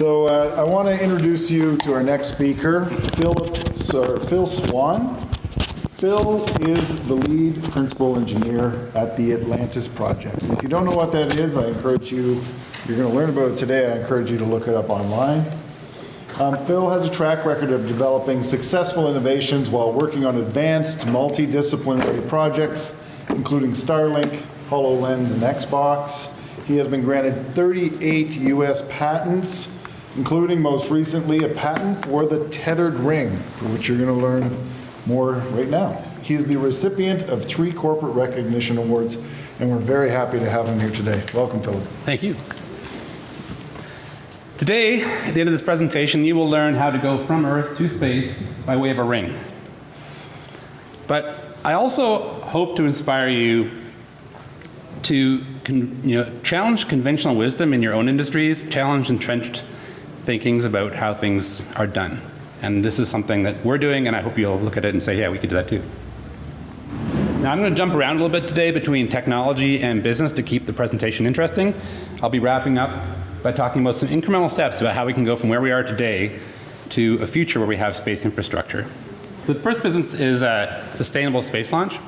So uh, I want to introduce you to our next speaker, Philip, or Phil Swan. Phil is the lead principal engineer at the Atlantis project. If you don't know what that is, I encourage you, you're going to learn about it today, I encourage you to look it up online. Um, Phil has a track record of developing successful innovations while working on advanced multidisciplinary projects, including Starlink, HoloLens, and Xbox. He has been granted 38 U.S. patents, including most recently a patent for the tethered ring, for which you're going to learn more right now. He is the recipient of three corporate recognition awards, and we're very happy to have him here today. Welcome, Philip. Thank you. Today, at the end of this presentation, you will learn how to go from Earth to space by way of a ring. But I also hope to inspire you to you know, challenge conventional wisdom in your own industries, challenge entrenched thinkings about how things are done. And this is something that we're doing, and I hope you'll look at it and say, yeah, we could do that too. Now, I'm going to jump around a little bit today between technology and business to keep the presentation interesting. I'll be wrapping up by talking about some incremental steps about how we can go from where we are today to a future where we have space infrastructure. The first business is uh, sustainable space launch.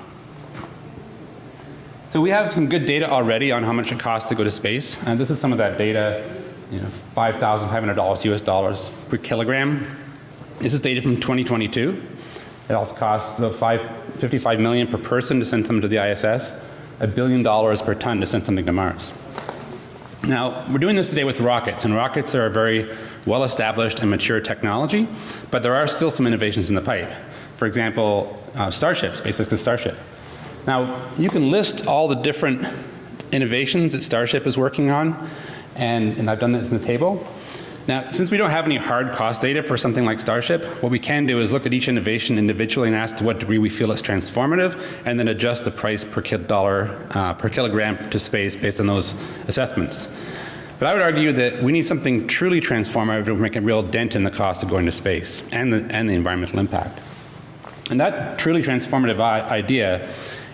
So we have some good data already on how much it costs to go to space, and this is some of that data, you know, $5,500 US dollars per kilogram. This is data from 2022. It also costs about five, 55 million per person to send something to the ISS, a billion dollars per ton to send something to Mars. Now, we're doing this today with rockets, and rockets are a very well established and mature technology, but there are still some innovations in the pipe. For example, uh, Starship, SpaceX's Starship. Now, you can list all the different innovations that Starship is working on, and, and I've done this in the table. Now, since we don't have any hard cost data for something like Starship, what we can do is look at each innovation individually and ask to what degree we feel it's transformative, and then adjust the price per dollar uh, per kilogram to space based on those assessments. But I would argue that we need something truly transformative to make a real dent in the cost of going to space and the, and the environmental impact. And that truly transformative idea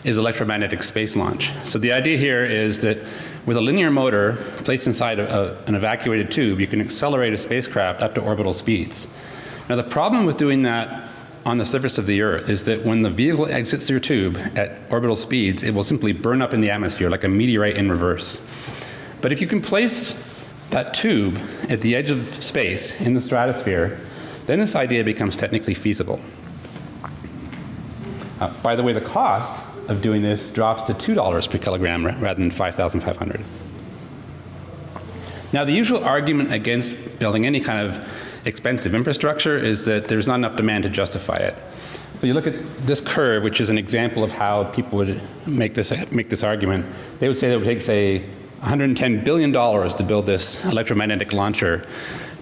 is electromagnetic space launch. So the idea here is that with a linear motor placed inside a, a, an evacuated tube, you can accelerate a spacecraft up to orbital speeds. Now the problem with doing that on the surface of the Earth is that when the vehicle exits your tube at orbital speeds, it will simply burn up in the atmosphere like a meteorite in reverse. But if you can place that tube at the edge of space in the stratosphere, then this idea becomes technically feasible. Uh, by the way, the cost of doing this drops to $2 per kilogram rather than 5,500. Now the usual argument against building any kind of expensive infrastructure is that there's not enough demand to justify it. So you look at this curve, which is an example of how people would make this, make this argument. They would say that it would take, say, $110 billion to build this electromagnetic launcher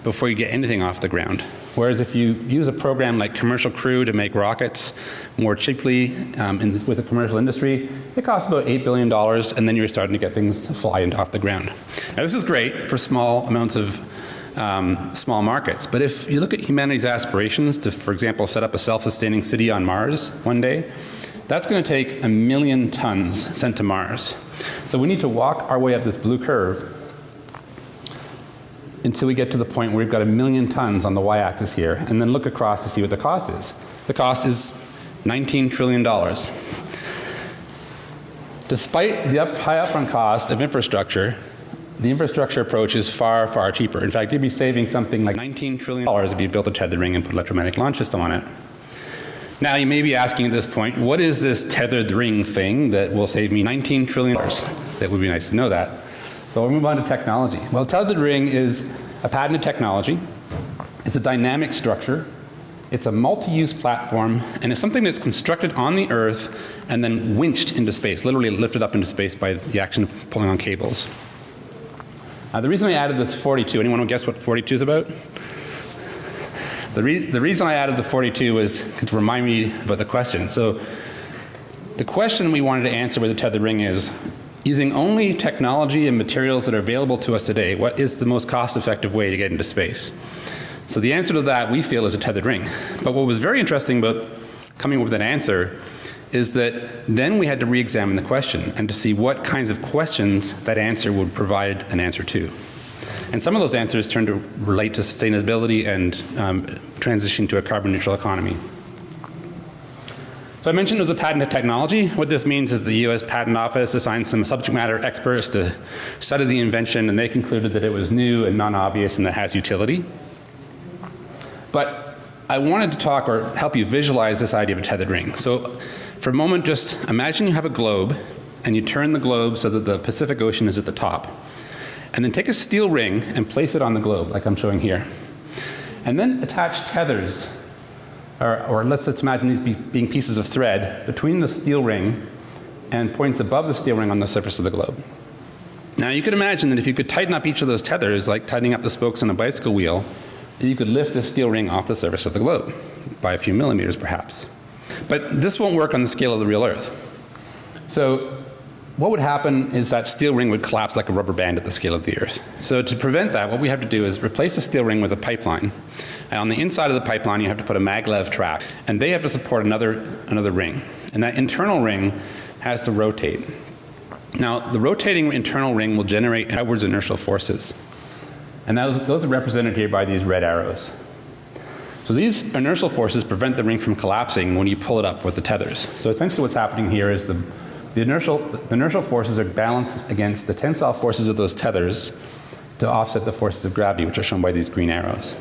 before you get anything off the ground. Whereas if you use a program like Commercial Crew to make rockets more cheaply um, in, with the commercial industry, it costs about $8 billion and then you're starting to get things flying off the ground. Now this is great for small amounts of um, small markets. But if you look at humanity's aspirations to, for example, set up a self-sustaining city on Mars one day, that's going to take a million tons sent to Mars. So we need to walk our way up this blue curve until we get to the point where we've got a million tons on the y-axis here and then look across to see what the cost is. The cost is $19 trillion. Despite the up, high upfront cost of infrastructure, the infrastructure approach is far, far cheaper. In fact, you'd be saving something like $19 trillion if you built a tethered ring and put an electromagnetic launch system on it. Now you may be asking at this point, what is this tethered ring thing that will save me $19 trillion? That would be nice to know that. So we'll move on to technology. Well, tethered ring is a patented technology. It's a dynamic structure. It's a multi-use platform and it's something that's constructed on the earth and then winched into space, literally lifted up into space by the action of pulling on cables. Uh, the reason I added this 42, anyone want to guess what 42 is about? The, re the reason I added the 42 was to remind me about the question. So the question we wanted to answer with the tethered ring is, using only technology and materials that are available to us today, what is the most cost effective way to get into space? So the answer to that we feel is a tethered ring. But what was very interesting about coming up with an answer is that then we had to re-examine the question and to see what kinds of questions that answer would provide an answer to. And some of those answers turned to relate to sustainability and um, transition to a carbon neutral economy. So I mentioned it was a patented technology. What this means is the US Patent Office assigned some subject matter experts to study the invention and they concluded that it was new and non-obvious and that has utility. But I wanted to talk or help you visualize this idea of a tethered ring. So for a moment just imagine you have a globe and you turn the globe so that the Pacific Ocean is at the top. And then take a steel ring and place it on the globe like I'm showing here. And then attach tethers or, or let's, let's imagine these be, being pieces of thread between the steel ring and points above the steel ring on the surface of the globe. Now you could imagine that if you could tighten up each of those tethers like tightening up the spokes on a bicycle wheel, you could lift the steel ring off the surface of the globe by a few millimeters perhaps. But this won't work on the scale of the real earth. So what would happen is that steel ring would collapse like a rubber band at the scale of the earth. So to prevent that what we have to do is replace the steel ring with a pipeline. And on the inside of the pipeline you have to put a maglev track and they have to support another another ring. And that internal ring has to rotate. Now the rotating internal ring will generate outwards inertial forces. And those, those are represented here by these red arrows. So these inertial forces prevent the ring from collapsing when you pull it up with the tethers. So essentially what's happening here is the, the, inertial, the inertial forces are balanced against the tensile forces of those tethers to offset the forces of gravity which are shown by these green arrows.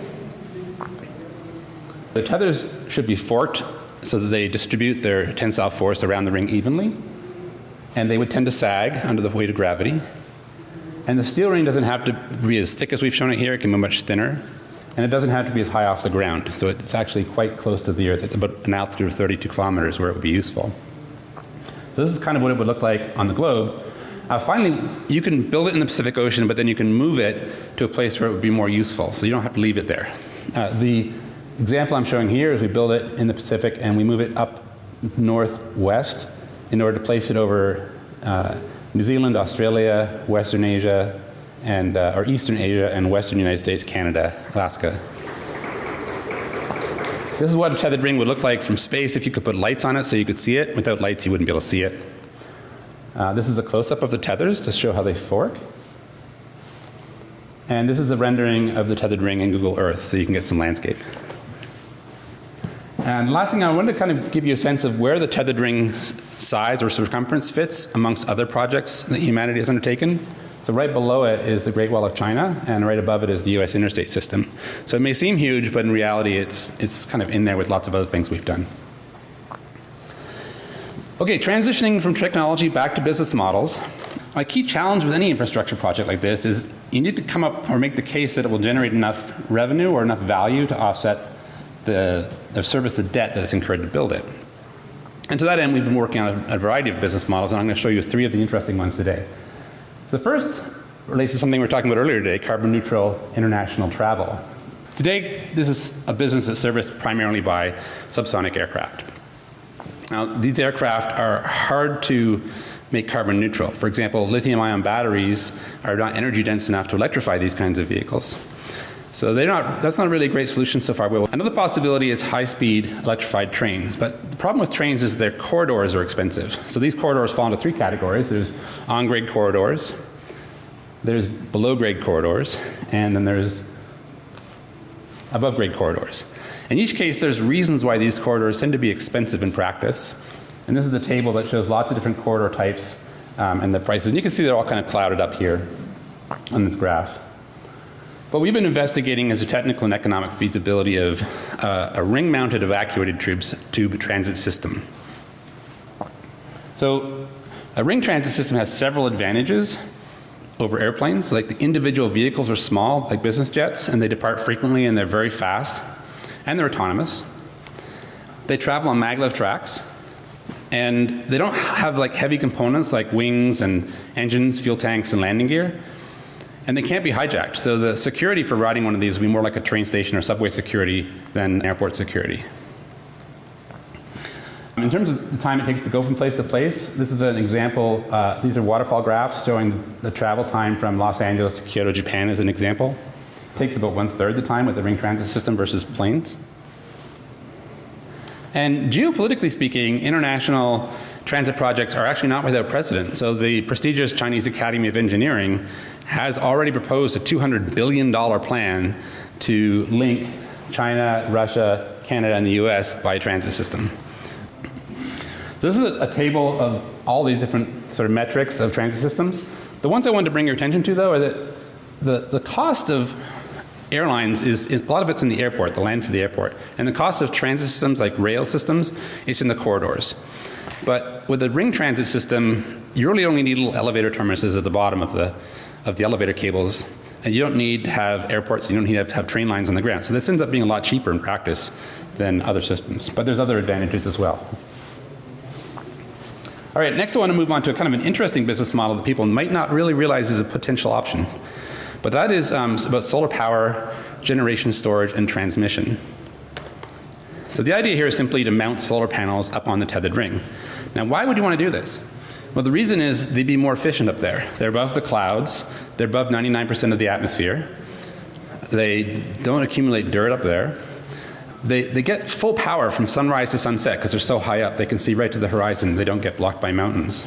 The tethers should be forked so that they distribute their tensile force around the ring evenly and they would tend to sag under the weight of gravity and the steel ring doesn't have to be as thick as we've shown it here, it can be much thinner. And it doesn't have to be as high off the ground. So it's actually quite close to the earth. It's about an altitude of 32 kilometers where it would be useful. So this is kind of what it would look like on the globe. Uh, finally, you can build it in the Pacific Ocean, but then you can move it to a place where it would be more useful. So you don't have to leave it there. Uh, the example I'm showing here is we build it in the Pacific and we move it up northwest in order to place it over uh, New Zealand, Australia, Western Asia, and uh, or Eastern Asia and Western United States, Canada, Alaska. This is what a tethered ring would look like from space if you could put lights on it so you could see it. Without lights you wouldn't be able to see it. Uh, this is a close-up of the tethers to show how they fork. And this is a rendering of the tethered ring in Google Earth so you can get some landscape. And last thing I wanted to kind of give you a sense of where the tethered ring size or circumference fits amongst other projects that humanity has undertaken. So right below it is the Great Wall of China and right above it is the US interstate system. So it may seem huge but in reality it's it's kind of in there with lots of other things we've done. Okay, transitioning from technology back to business models. My key challenge with any infrastructure project like this is you need to come up or make the case that it will generate enough revenue or enough value to offset the, service the debt that is incurred to build it. And to that end we've been working on a, a variety of business models and I'm going to show you three of the interesting ones today. The first relates to something we were talking about earlier today, carbon neutral international travel. Today this is a business that's serviced primarily by subsonic aircraft. Now these aircraft are hard to make carbon neutral. For example, lithium ion batteries are not energy dense enough to electrify these kinds of vehicles. So they're not, that's not really a great solution so far. Another possibility is high speed electrified trains. But the problem with trains is their corridors are expensive. So these corridors fall into three categories. There's on grade corridors, there's below grade corridors, and then there's above grade corridors. In each case there's reasons why these corridors tend to be expensive in practice. And this is a table that shows lots of different corridor types um, and the prices. And you can see they're all kind of clouded up here on this graph. What we've been investigating is the technical and economic feasibility of uh, a ring mounted evacuated tubes, tube transit system. So a ring transit system has several advantages over airplanes. Like the individual vehicles are small like business jets and they depart frequently and they're very fast and they're autonomous. They travel on maglev tracks and they don't have like heavy components like wings and engines, fuel tanks and landing gear and they can't be hijacked. So the security for riding one of these will be more like a train station or subway security than airport security. In terms of the time it takes to go from place to place, this is an example. Uh, these are waterfall graphs showing the travel time from Los Angeles to Kyoto, Japan as an example. It takes about one third the time with the ring transit system versus planes. And geopolitically speaking, international transit projects are actually not without precedent. So the prestigious Chinese Academy of Engineering has already proposed a $200 billion plan to link China, Russia, Canada, and the US by a transit system. This is a, a table of all these different sort of metrics of transit systems. The ones I wanted to bring your attention to, though, are that the, the cost of airlines is a lot of it's in the airport, the land for the airport, and the cost of transit systems like rail systems is in the corridors. But with the ring transit system, you really only need little elevator terminuses at the bottom of the of the elevator cables, and you don't need to have airports. You don't need to have, have train lines on the ground. So this ends up being a lot cheaper in practice than other systems. But there's other advantages as well. All right, next I want to move on to a kind of an interesting business model that people might not really realize is a potential option. But that is um, about solar power, generation, storage, and transmission. So the idea here is simply to mount solar panels up on the tethered ring. Now, why would you want to do this? Well, the reason is they'd be more efficient up there. They're above the clouds, they're above 99% of the atmosphere, they don't accumulate dirt up there. They, they get full power from sunrise to sunset because they're so high up, they can see right to the horizon, they don't get blocked by mountains.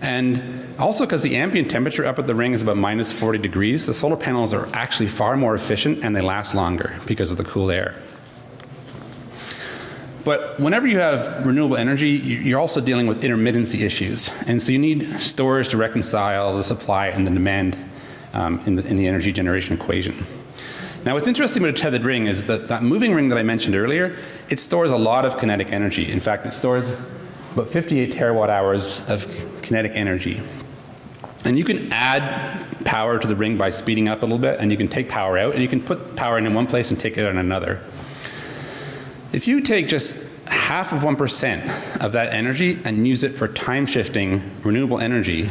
And also because the ambient temperature up at the ring is about minus 40 degrees, the solar panels are actually far more efficient and they last longer because of the cool air. But whenever you have renewable energy, you're also dealing with intermittency issues. And so you need storage to reconcile the supply and the demand um, in, the, in the energy generation equation. Now, what's interesting about a tethered ring is that that moving ring that I mentioned earlier, it stores a lot of kinetic energy. In fact, it stores about 58 terawatt hours of kinetic energy. And you can add power to the ring by speeding up a little bit, and you can take power out, and you can put power in one place and take it in another. If you take just half of 1% of that energy and use it for time shifting renewable energy,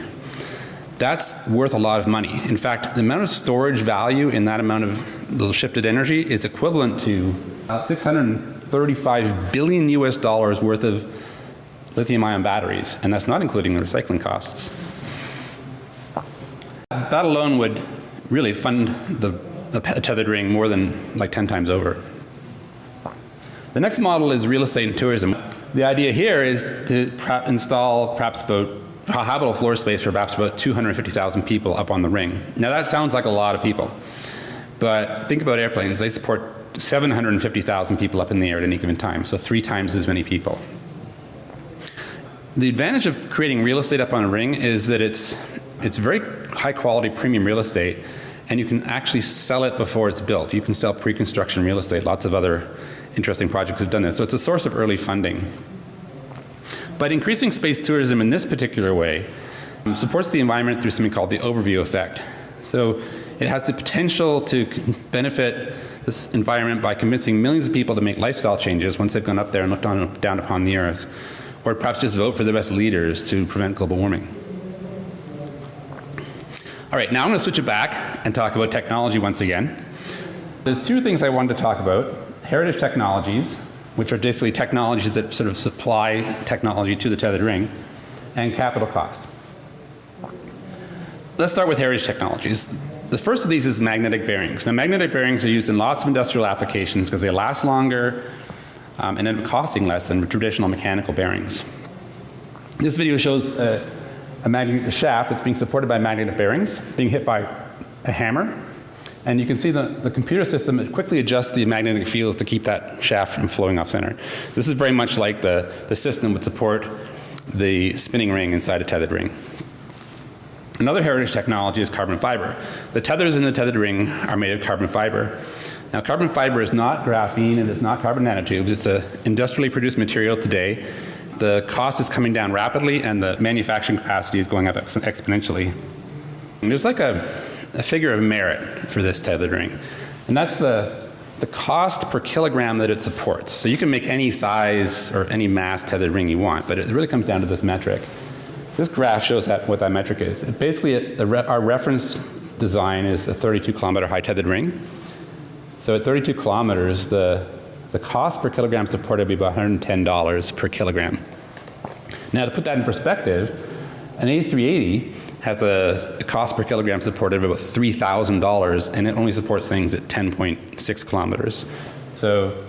that's worth a lot of money. In fact, the amount of storage value in that amount of little shifted energy is equivalent to about 635 billion US dollars worth of lithium ion batteries, and that's not including the recycling costs. That alone would really fund the, the tethered ring more than like 10 times over. The next model is real estate and tourism. The idea here is to install perhaps about habitable floor space for perhaps about 250,000 people up on the ring. Now that sounds like a lot of people, but think about airplanes. They support 750,000 people up in the air at any given time, so three times as many people. The advantage of creating real estate up on a ring is that it's, it's very high quality premium real estate and you can actually sell it before it's built. You can sell pre-construction real estate. Lots of other interesting projects have done this. So it's a source of early funding. But increasing space tourism in this particular way um, supports the environment through something called the overview effect. So it has the potential to benefit this environment by convincing millions of people to make lifestyle changes once they've gone up there and looked on, down upon the earth. Or perhaps just vote for the best leaders to prevent global warming. All right, now I'm going to switch it back and talk about technology once again. There's two things I wanted to talk about heritage technologies, which are basically technologies that sort of supply technology to the tethered ring, and capital cost. Let's start with heritage technologies. The first of these is magnetic bearings. Now, magnetic bearings are used in lots of industrial applications because they last longer um, and end up costing less than traditional mechanical bearings. This video shows a, a, magnet, shaft that's being supported by magnetic bearings being hit by a hammer and you can see the, the computer system quickly adjusts the magnetic fields to keep that shaft from flowing off center. This is very much like the, the system would support the spinning ring inside a tethered ring. Another heritage technology is carbon fiber. The tethers in the tethered ring are made of carbon fiber. Now carbon fiber is not graphene and it's not carbon nanotubes. It's an industrially produced material today. The cost is coming down rapidly and the manufacturing capacity is going up exponentially. And there's like a a figure of merit for this tethered ring. And that's the, the cost per kilogram that it supports. So you can make any size or any mass tethered ring you want, but it really comes down to this metric. This graph shows that, what that metric is. It basically, it, re our reference design is the 32 kilometer high tethered ring. So at 32 kilometers, the, the cost per kilogram supported would be about $110 per kilogram. Now to put that in perspective, an A380 has a, a cost per kilogram supported of about $3,000 and it only supports things at 10.6 kilometers. So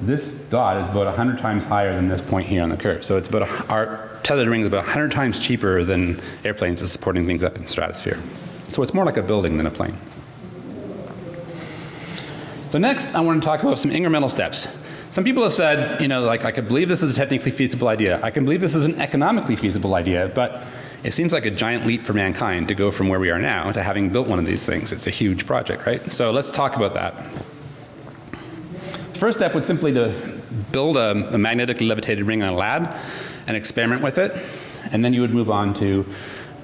This dot is about 100 times higher than this point here on the curve. So it's about a, our tethered ring is about 100 times cheaper than airplanes supporting things up in stratosphere. So it's more like a building than a plane. So next, I want to talk about some incremental steps. Some people have said, you know, like I could believe this is a technically feasible idea. I can believe this is an economically feasible idea, but it seems like a giant leap for mankind to go from where we are now to having built one of these things. It's a huge project, right? So let's talk about that. The First step would simply to build a, a magnetically levitated ring in a lab and experiment with it, and then you would move on to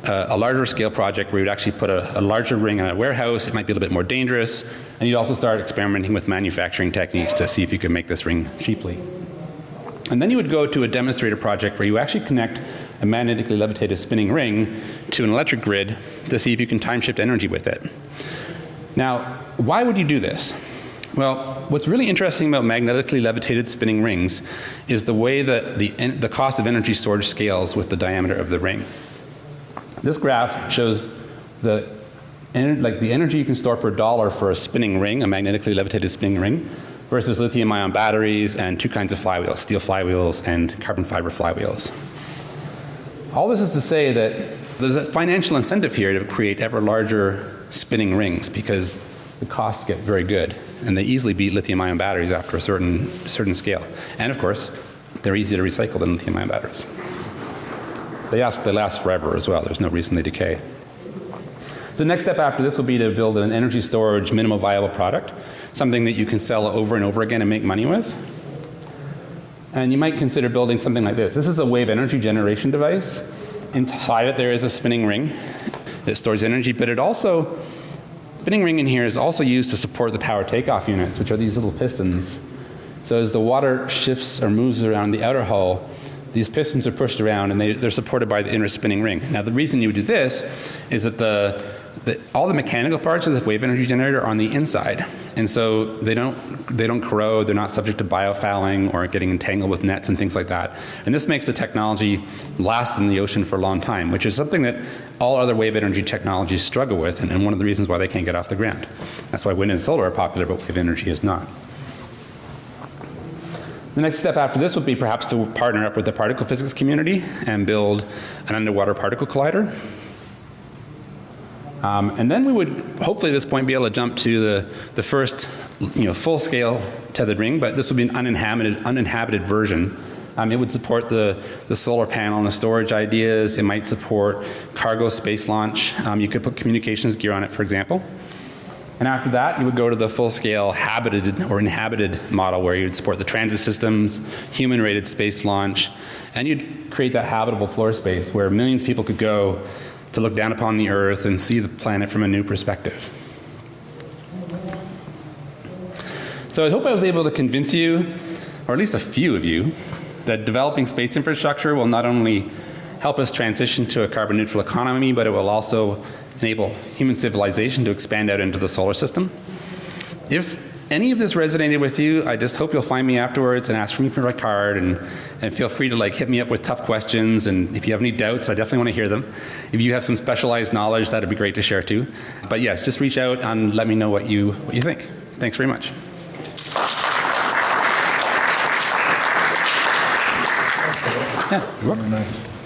uh, a larger scale project where you'd actually put a, a, larger ring in a warehouse. It might be a little bit more dangerous, and you'd also start experimenting with manufacturing techniques to see if you could make this ring cheaply. And then you would go to a demonstrator project where you actually connect a magnetically levitated spinning ring to an electric grid to see if you can time shift energy with it. Now, why would you do this? Well, what's really interesting about magnetically levitated spinning rings is the way that the, the cost of energy storage scales with the diameter of the ring. This graph shows the, like the energy you can store per dollar for a spinning ring, a magnetically levitated spinning ring, versus lithium ion batteries and two kinds of flywheels, steel flywheels and carbon fiber flywheels. All this is to say that there's a financial incentive here to create ever larger spinning rings because the costs get very good and they easily beat lithium ion batteries after a certain, certain scale. And of course, they're easier to recycle than lithium ion batteries. They, ask, they last forever as well. There's no reason they decay. The next step after this will be to build an energy storage minimal viable product, something that you can sell over and over again and make money with. And you might consider building something like this. This is a wave energy generation device. Inside it there is a spinning ring that stores energy, but it also, spinning ring in here is also used to support the power takeoff units, which are these little pistons. So as the water shifts or moves around the outer hull, these pistons are pushed around and they, they're supported by the inner spinning ring. Now the reason you would do this is that the, the, all the mechanical parts of this wave energy generator are on the inside. And so they don't, they don't corrode, they're not subject to biofouling or getting entangled with nets and things like that. And this makes the technology last in the ocean for a long time, which is something that all other wave energy technologies struggle with and, and one of the reasons why they can't get off the ground. That's why wind and solar are popular, but wave energy is not. The next step after this would be perhaps to partner up with the particle physics community and build an underwater particle collider. Um, and then we would hopefully at this point be able to jump to the, the first you know, full scale tethered ring, but this would be an uninhabited, uninhabited version. Um, it would support the, the solar panel and the storage ideas. It might support cargo space launch. Um, you could put communications gear on it, for example. And after that, you would go to the full-scale habited or inhabited model where you'd support the transit systems, human-rated space launch, and you'd create that habitable floor space where millions of people could go to look down upon the Earth and see the planet from a new perspective. So I hope I was able to convince you, or at least a few of you, that developing space infrastructure will not only help us transition to a carbon neutral economy, but it will also enable human civilization to expand out into the solar system. If any of this resonated with you, I just hope you'll find me afterwards and ask for me for my card and, and feel free to like hit me up with tough questions and if you have any doubts, I definitely want to hear them. If you have some specialized knowledge, that'd be great to share too. But yes, just reach out and let me know what you, what you think. Thanks very much. Yeah, Very nice.